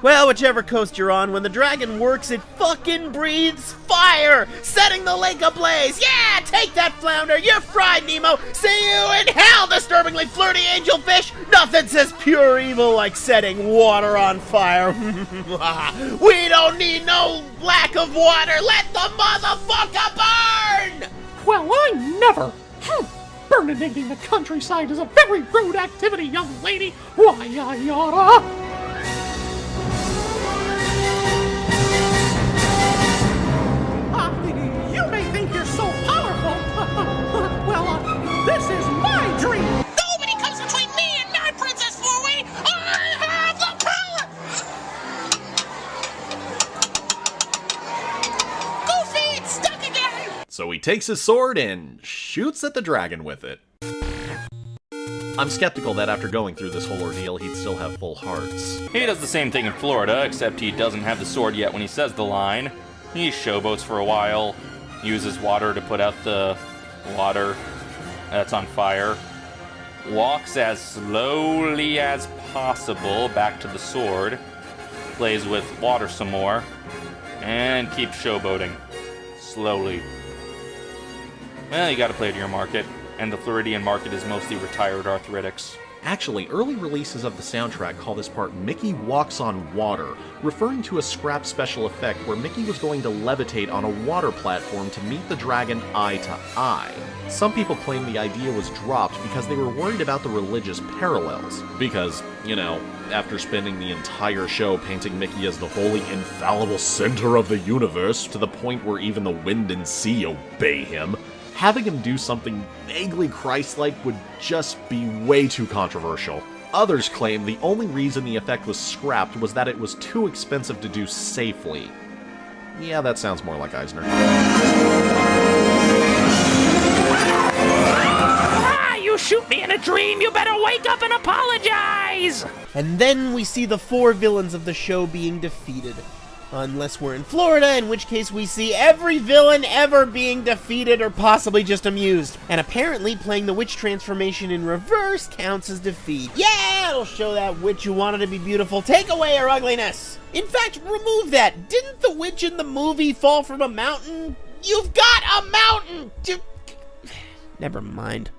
Well, whichever coast you're on, when the dragon works, it fucking breathes fire, setting the lake ablaze. Yeah, take that, flounder. You're fried, Nemo. See you in hell, disturbingly flirty angelfish. Nothing says pure evil like setting water on fire. we don't need no lack of water. Let the motherfucker burn. Well, I never. Hmm. Burninating the countryside is a very rude activity, young lady. Why, I oughta. My dream. Nobody comes between me and my Princess Four-Way! I have the power! Goofy, it's stuck again! So he takes his sword and shoots at the dragon with it. I'm skeptical that after going through this whole ordeal, he'd still have full hearts. He does the same thing in Florida, except he doesn't have the sword yet when he says the line. He showboats for a while, uses water to put out the water that's on fire, walks as slowly as possible back to the sword, plays with water some more, and keeps showboating. Slowly. Well, you gotta play to your market, and the Floridian market is mostly retired arthritics. Actually, early releases of the soundtrack call this part Mickey Walks on Water, referring to a scrap special effect where Mickey was going to levitate on a water platform to meet the dragon eye to eye. Some people claim the idea was dropped because they were worried about the religious parallels. Because, you know, after spending the entire show painting Mickey as the holy, infallible center of the universe, to the point where even the wind and sea obey him, having him do something vaguely Christ-like would just be way too controversial. Others claim the only reason the effect was scrapped was that it was too expensive to do safely. Yeah, that sounds more like Eisner. Ah, you shoot me in a dream. You better wake up and apologize. And then we see the four villains of the show being defeated. Unless we're in Florida, in which case we see every villain ever being defeated or possibly just amused. And apparently playing the witch transformation in reverse counts as defeat. Yeah, it'll show that witch who wanted to be beautiful take away her ugliness. In fact, remove that. Didn't the witch in the movie fall from a mountain? You've got a mountain! Never mind.